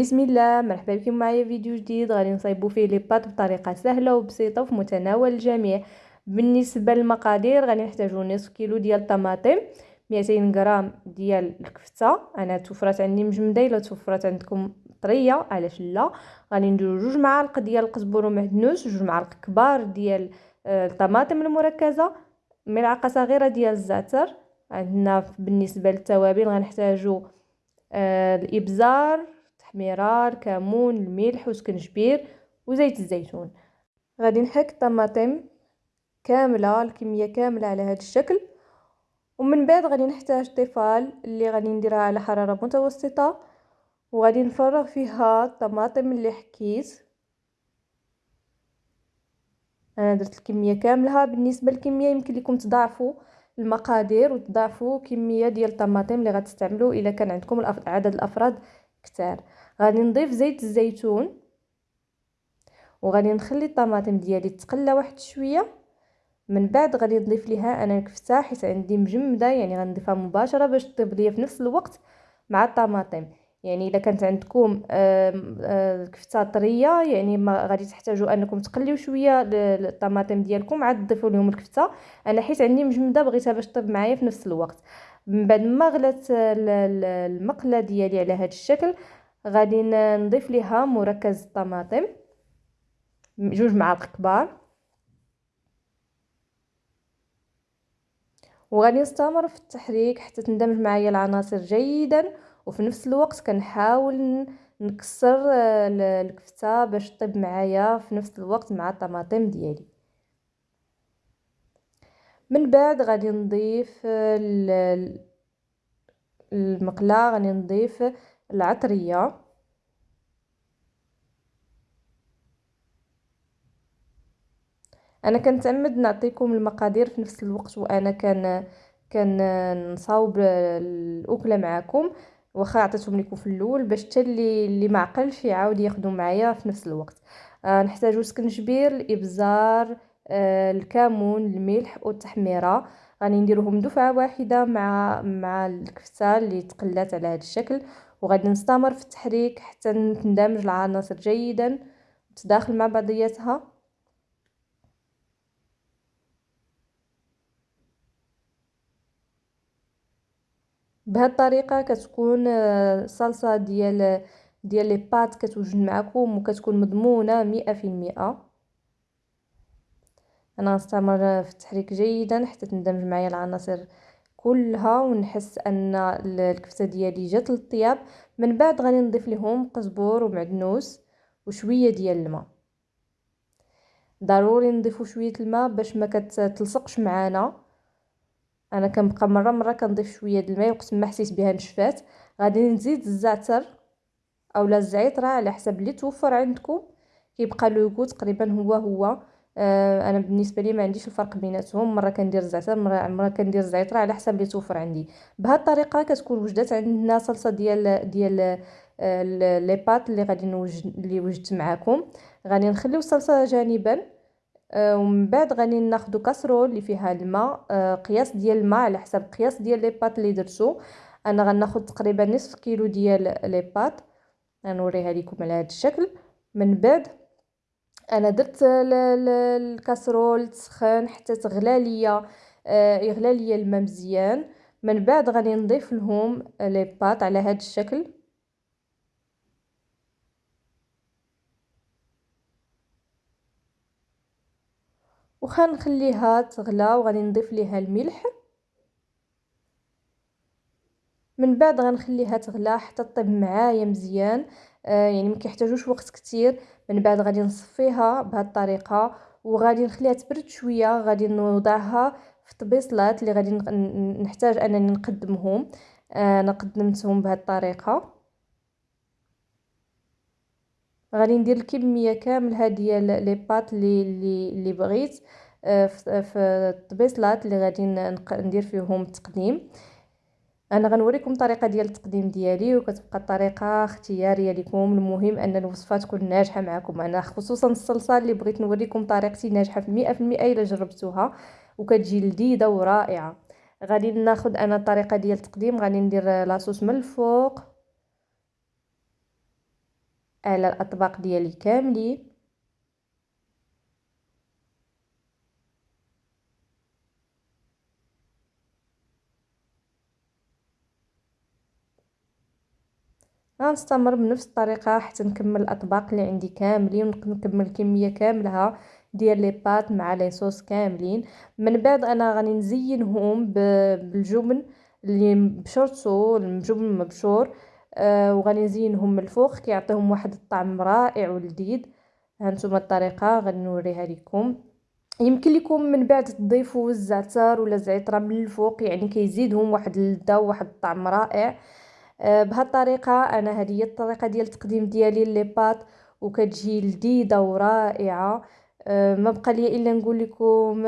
بسم الله مرحبا بكم معايا فيديو جديد. غادي نصايبو فيه لي بات بطريقة سهلة وبسيطة وفي متناول الجميع. بالنسبة للمقادير غادي نحتاجو نصف كيلو ديال الطماطم 200 غرام ديال الكفتة. أنا توفرات عندي مجمدة إلا توفرات عندكم طرية علاش لا؟ غادي نديرو جوج معالق ديال القزبر ومعدنوس جوج معالق كبار ديال آه، الطماطم المركزة ملعقة صغيرة ديال الزعتر. عندنا بالنسبة للتوابل غنحتاجو آه، الإبزار التحميره الكمون الملح وسكنجبير وزيت الزيتون. غادي نحك الطماطم كاملة الكمية كاملة على هذا الشكل. ومن بعد غادي نحتاج طفال اللي غادي نديرها على حرارة متوسطة. وغادي نفرغ فيها الطماطم اللي حكيت. أنا درت الكمية كاملها بالنسبة للكمية يمكن لكم تضاعفوا المقادير وتضاعفوا كمية ديال الطماطم اللي غتستعملوا إلا كان عندكم عدد الأفراد كتار. غادي نضيف زيت الزيتون وغادي نخلي الطماطم ديالي تقلى واحد شوية. من بعد غادي نضيف ليها أنا الكفته حيت عندي مجمدة يعني غنضيفها مباشرة باش طيب ليا في نفس الوقت مع الطماطم. يعني اذا كانت عندكم الكفته طرية يعني ما غادي تحتاجوا أنكم تقليو شوية الطماطم ديالكم عاد تضيفوا لهم الكفتة. أنا حيت عندي مجمدة بغيتها باش طيب معايا في نفس الوقت. من بعد ما غلات المقلة ديالي على هذا الشكل غادي نضيف ليها مركز الطماطم جوج معالق كبار. وغادي نستمر في التحريك حتى تندمج معايا العناصر جيدا. وفي نفس الوقت كنحاول نكسر الكفته باش طيب معايا في نفس الوقت مع الطماطم ديالي. من بعد غادي نضيف المقله غادي نضيف العطرية. أنا كنتعمد نعطيكم المقادير في نفس الوقت وأنا كان كان نصاوب الأكلة معكم واخا عطيتهم لكم في الأول باش حتى اللي اللي ما عقلش يعاود ياخذوا معايا في نفس الوقت. آه نحتاجو سكنجبير الإبزار آه الكمون الملح والتحميرة. غادي نديروهم دفعة واحدة مع مع الكفتة اللي تقلات على هذا الشكل. وغادي نستمر في التحريك حتى تندمج العناصر جيدا وتداخل مع بعضياتها. بهاد الطريقة كتكون الصلصه ديال ديال لي بات كتوجد معكم وكتكون مضمونة مئة في المئة أنا غنستمر في التحريك جيدا حتى تندمج معايا العناصر كلها ونحس أن الكفتة ديالي جات للطياب. من بعد غادي نضيف لهم قزبور ومعدنوس وشوية ديال الماء. ضروري نضيفوا شوية الماء باش ما كتلصقش معانا. أنا كنبقى مرة مرة كنضيف شوية د الماء وقت ما حسيت بها نشفات. غادي نزيد الزعتر أولا الزعتر على حسب اللي توفر عندكم. كيبقى le goût تقريبا هو هو. آه أنا بالنسبة لي ما عنديش الفرق بيناتهم. مرة كندير الزعتر مرة مرة كندير الزعتر على حسب اللي توفر عندي. بهذه الطريقة كتكون وجدت عندنا صلصة ديال ديال آه les pâtes اللي غادي نوجد اللي وجدت معكم غادي نخليو الصلصة جانبا. ومن بعد غادي ناخذ casserole اللي فيها الماء آه، قياس ديال الماء على حسب قياس ديال les pâtes اللي درتو. أنا غناخذ تقريبا نصف كيلو ديال لي بات. غنوريها لكم على هذا الشكل. من بعد أنا درت الكاسرول تسخن حتى تغلى ليا آه، يغلى ليا الماء مزيان. من بعد غادي نضيف لهم لي بات على هذا الشكل. وخنخليها تغلى وغادي نضيف ليها الملح. من بعد غنخليها تغلى حتى طيب معايا مزيان. آه يعني ما كيحتاجوش وقت كتير. من بعد غادي نصفيها بهذه الطريقة وغادي نخليها تبرد شوية. غادي نوضعها في طبيصلات اللي غادي نحتاج أنني نقدمهم. آه، أنا قدمتهم بهذه الطريقة. غادي ندير الكمية كامله ديال لي بات اللي, اللي بغيت آه، في الطبيصلات اللي غادي ندير فيهم التقديم أنا غنوريكم الطريقة ديال التقديم ديالي وكتبقى الطريقة اختيارية لكم. المهم أن الوصفة تكون ناجحة معكم. أنا خصوصا الصلصه اللي بغيت نوريكم طريقتي ناجحة في 100% إلا جربتوها وكتجي لذيذة ورائعة. غادي ناخذ أنا الطريقة ديال التقديم غادي ندير لاصوص من الفوق. على الأطباق ديالي كاملين. غنستمر بنفس الطريقة حتى نكمل الأطباق اللي عندي كاملين ونكمل الكميه كاملها ديال لي بات مع لي صوص كاملين. من بعد أنا غادي نزينهم بالجبن اللي بشرتو الجبن مبشور وغادي نزينهم من الفوق كيعطيهم واحد الطعم رائع ولذيذ هانتوما الطريقة غادي نوريها لكم يمكن لكم من بعد تضيفوا الزعتر ولا الزعتره من الفوق يعني كيزيدهم واحد اللذه وواحد الطعم رائع. آه بهذه الطريقة أنا هذه هي الطريقة ديال التقديم ديالي لي بات وكتجي لذيذة ورائعة. آه ما بقى لي إلا نقول لكم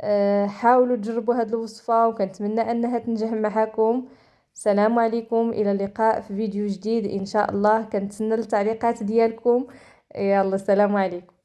آه حاولوا تجربوا هذه الوصفة وكنتمنى أنها تنجح معكم السلام عليكم إلى اللقاء في فيديو جديد. إن شاء الله كنتسنى التعليقات ديالكم. يلا السلام عليكم.